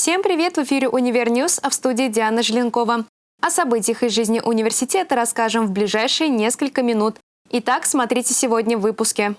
Всем привет! В эфире «Univer News», а в студии Диана Желенкова. О событиях из жизни университета расскажем в ближайшие несколько минут. Итак, смотрите сегодня в выпуске.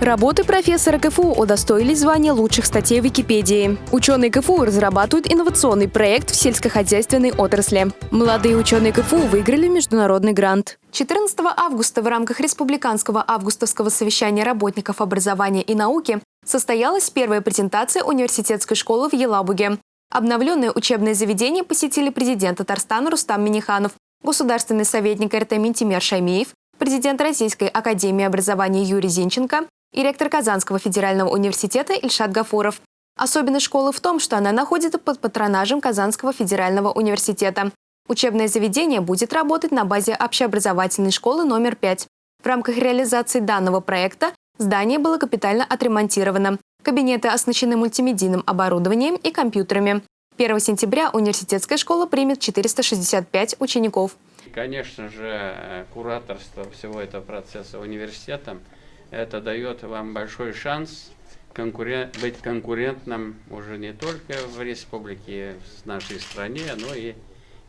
Работы профессора КФУ удостоились звания лучших статей в Википедии. Ученые КФУ разрабатывают инновационный проект в сельскохозяйственной отрасли. Молодые ученые КФУ выиграли международный грант. 14 августа в рамках Республиканского августовского совещания работников образования и науки состоялась первая презентация университетской школы в Елабуге. Обновленное учебное заведение посетили президент Татарстана Рустам Миниханов, государственный советник РТ Минтимер Шаймеев, президент Российской академии образования Юрий Зинченко, и ректор Казанского федерального университета Ильшат Гафуров. Особенность школы в том, что она находится под патронажем Казанского федерального университета. Учебное заведение будет работать на базе общеобразовательной школы номер 5. В рамках реализации данного проекта здание было капитально отремонтировано. Кабинеты оснащены мультимедийным оборудованием и компьютерами. 1 сентября университетская школа примет 465 учеников. Конечно же, кураторство всего этого процесса университетом – это дает вам большой шанс конкурент, быть конкурентным уже не только в республике, в нашей стране, но и,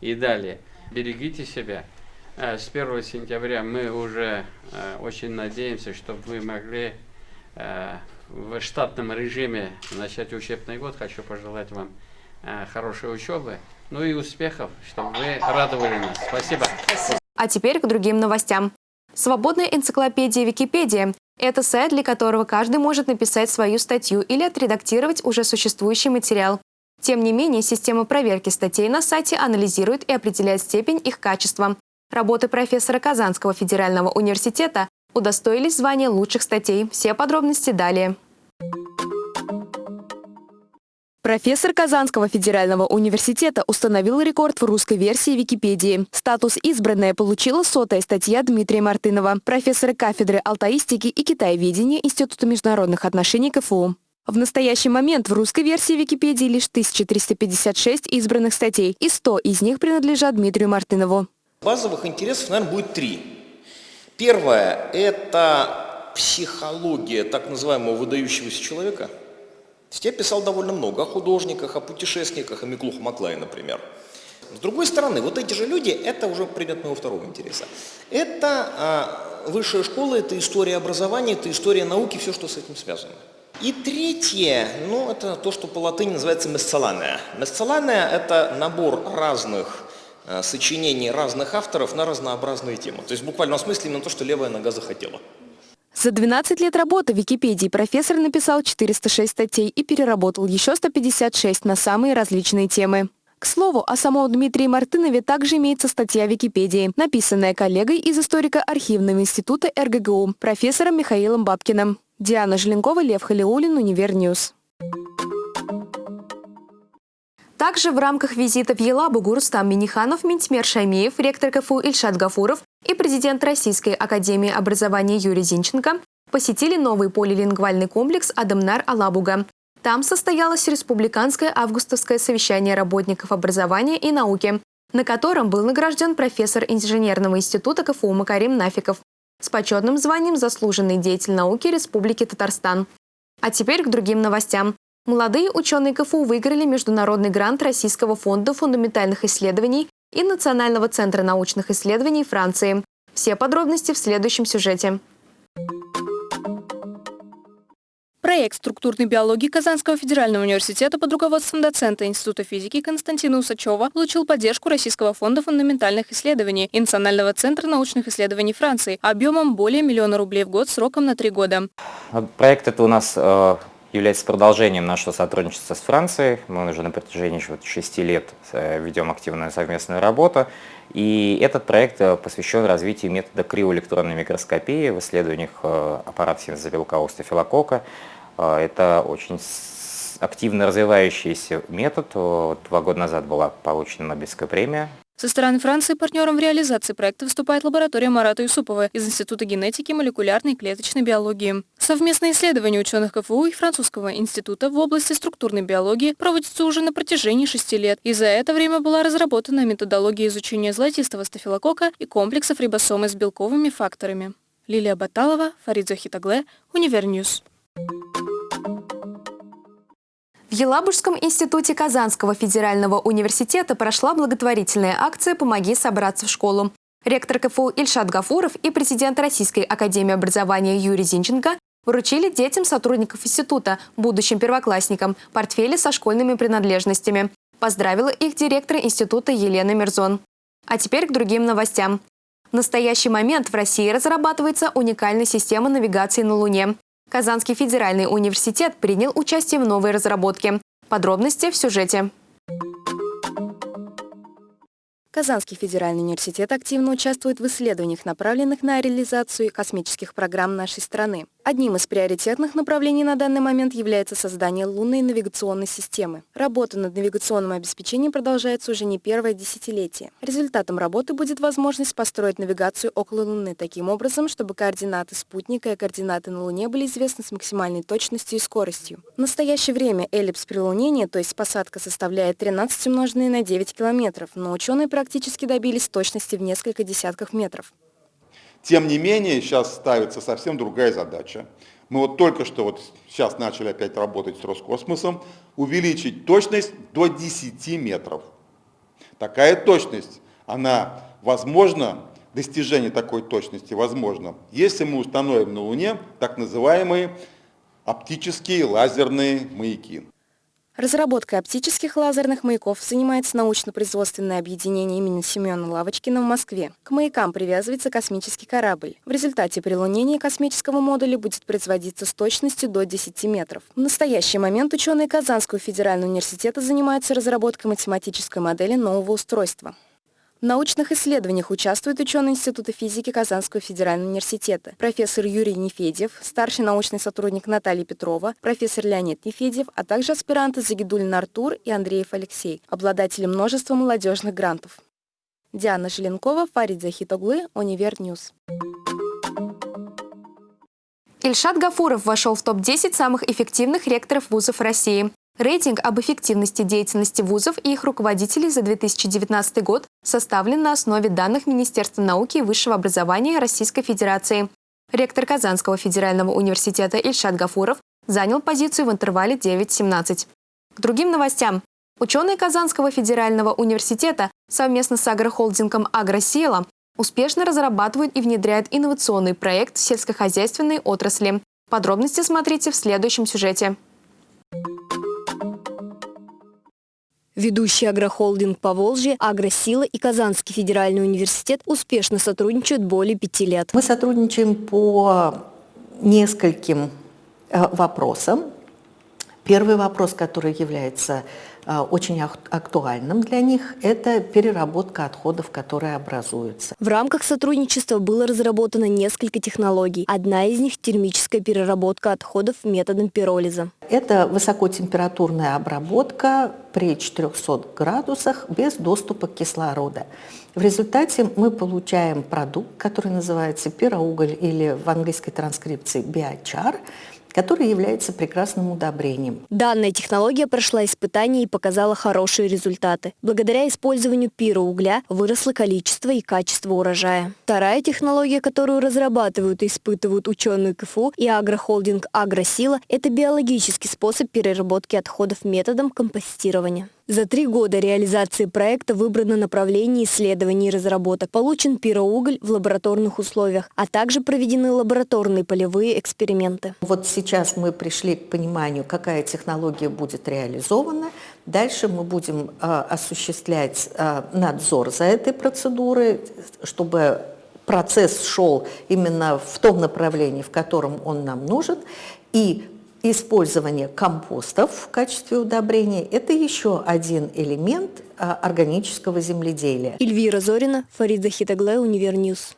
и далее. Берегите себя. Э, с 1 сентября мы уже э, очень надеемся, что вы могли э, в штатном режиме начать учебный год. Хочу пожелать вам хорошей учебы, ну и успехов, чтобы вы радовали нас. Спасибо. А теперь к другим новостям. Свободная энциклопедия Википедия это сайт, для которого каждый может написать свою статью или отредактировать уже существующий материал. Тем не менее, система проверки статей на сайте анализирует и определяет степень их качества. Работы профессора Казанского федерального университета удостоились звания лучших статей. Все подробности далее. Профессор Казанского федерального университета установил рекорд в русской версии Википедии. Статус «Избранная» получила сотая статья Дмитрия Мартынова, профессора кафедры алтаистики и китаеведения Института международных отношений КФУ. В настоящий момент в русской версии Википедии лишь 1356 избранных статей, и 100 из них принадлежат Дмитрию Мартынову. Базовых интересов, наверное, будет три. Первое – это психология так называемого выдающегося человека – есть я писал довольно много о художниках, о путешественниках, о Миклух Маклае, например. С другой стороны, вот эти же люди, это уже предмет моего второго интереса. Это а, высшая школа, это история образования, это история науки, все, что с этим связано. И третье, ну, это то, что по латыни называется месцелания. Месцелания – это набор разных сочинений разных авторов на разнообразные темы. То есть в буквальном смысле именно то, что левая нога захотела. За 12 лет работы в Википедии профессор написал 406 статей и переработал еще 156 на самые различные темы. К слову, о самом Дмитрии Мартынове также имеется статья в Википедии, написанная коллегой из историко-архивного института РГГУ, профессором Михаилом Бабкиным. Диана Желенкова, Лев Халиулин, Univer News. Также в рамках визита в Елабугу Рустам Миниханов, Минтимер Шаймеев, ректор КФУ Ильшат Гафуров и президент Российской академии образования Юрий Зинченко посетили новый полилингвальный комплекс «Адамнар Алабуга». Там состоялось республиканское августовское совещание работников образования и науки, на котором был награжден профессор инженерного института КФУ Макарим Нафиков с почетным званием «Заслуженный деятель науки Республики Татарстан». А теперь к другим новостям. Молодые ученые КФУ выиграли международный грант Российского фонда фундаментальных исследований и Национального центра научных исследований Франции. Все подробности в следующем сюжете. Проект структурной биологии Казанского федерального университета под руководством доцента Института физики Константина Усачева получил поддержку Российского фонда фундаментальных исследований и Национального центра научных исследований Франции объемом более миллиона рублей в год сроком на три года. Проект это у нас э, является продолжением нашего сотрудничества с Францией. Мы уже на протяжении шести лет э, ведем активную совместную работу. И этот проект э, посвящен развитию метода криоэлектронной микроскопии в исследованиях э, аппарата синтеза белка остафилокока. Это очень активно развивающийся метод. Два года назад была получена Нобелевская премия со стороны Франции партнером в реализации проекта выступает лаборатория Марата Юсупова из Института генетики, молекулярной и клеточной биологии. Совместные исследования ученых КФУ и Французского института в области структурной биологии проводятся уже на протяжении шести лет, и за это время была разработана методология изучения золотистого стафилокока и комплексов рибосомы с белковыми факторами. Лилия Баталова, Фарид Захитоглы, Univer News. В Елабужском институте Казанского федерального университета прошла благотворительная акция «Помоги собраться в школу». Ректор КФУ Ильшат Гафуров и президент Российской академии образования Юрий Зинченко вручили детям сотрудников института, будущим первоклассникам, портфели со школьными принадлежностями. Поздравила их директор института Елена Мирзон. А теперь к другим новостям. В настоящий момент в России разрабатывается уникальная система навигации на Луне. Казанский федеральный университет принял участие в новой разработке. Подробности в сюжете. Казанский федеральный университет активно участвует в исследованиях, направленных на реализацию космических программ нашей страны. Одним из приоритетных направлений на данный момент является создание лунной навигационной системы. Работа над навигационным обеспечением продолжается уже не первое десятилетие. Результатом работы будет возможность построить навигацию около Луны таким образом, чтобы координаты спутника и координаты на Луне были известны с максимальной точностью и скоростью. В настоящее время эллипс прилунения, то есть посадка, составляет 13 умноженное на 9 километров, но ученые практически добились точности в несколько десятков метров. Тем не менее, сейчас ставится совсем другая задача. Мы вот только что, вот сейчас начали опять работать с Роскосмосом, увеличить точность до 10 метров. Такая точность, она возможна, достижение такой точности возможно, если мы установим на Луне так называемые оптические лазерные маяки. Разработкой оптических лазерных маяков занимается научно-производственное объединение имени Семена Лавочкина в Москве. К маякам привязывается космический корабль. В результате прилунение космического модуля будет производиться с точностью до 10 метров. В настоящий момент ученые Казанского федерального университета занимаются разработкой математической модели нового устройства. В научных исследованиях участвуют ученые Института физики Казанского федерального университета, профессор Юрий Нефедев, старший научный сотрудник Наталья Петрова, профессор Леонид Нефедев, а также аспиранты Загидулин Артур и Андреев Алексей, обладатели множества молодежных грантов. Диана Желенкова, Фарид Захитоглы, Univer News. Ильшат Гафуров вошел в топ-10 самых эффективных ректоров вузов России. Рейтинг об эффективности деятельности вузов и их руководителей за 2019 год составлен на основе данных Министерства науки и высшего образования Российской Федерации. Ректор Казанского федерального университета Ильшат Гафуров занял позицию в интервале 9-17. К другим новостям. Ученые Казанского федерального университета совместно с агрохолдингом «Агросила» успешно разрабатывают и внедряют инновационный проект сельскохозяйственной отрасли. Подробности смотрите в следующем сюжете. Ведущий агрохолдинг Поволжье, Агросила и Казанский федеральный университет успешно сотрудничают более пяти лет. Мы сотрудничаем по нескольким э, вопросам. Первый вопрос, который является очень актуальным для них, это переработка отходов, которые образуются. В рамках сотрудничества было разработано несколько технологий. Одна из них – термическая переработка отходов методом пиролиза. Это высокотемпературная обработка при 400 градусах без доступа к кислороду. В результате мы получаем продукт, который называется пироуголь или в английской транскрипции биочар, который является прекрасным удобрением. Данная технология прошла испытания и показала хорошие результаты. Благодаря использованию пироугля выросло количество и качество урожая. Вторая технология, которую разрабатывают и испытывают ученые КФУ и агрохолдинг «Агросила» – это биологический способ переработки отходов методом компостирования. За три года реализации проекта выбрано направление исследований и разработок, получен пироуголь в лабораторных условиях, а также проведены лабораторные полевые эксперименты. Вот сейчас мы пришли к пониманию, какая технология будет реализована. Дальше мы будем э, осуществлять э, надзор за этой процедурой, чтобы процесс шел именно в том направлении, в котором он нам нужен. И Использование компостов в качестве удобрения – это еще один элемент а, органического земледелия. Эльвира Зорина, Фарида Хитагле, Univer News.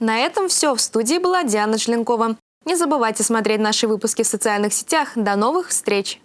На этом все. В студии была Диана Желенкова. Не забывайте смотреть наши выпуски в социальных сетях. До новых встреч!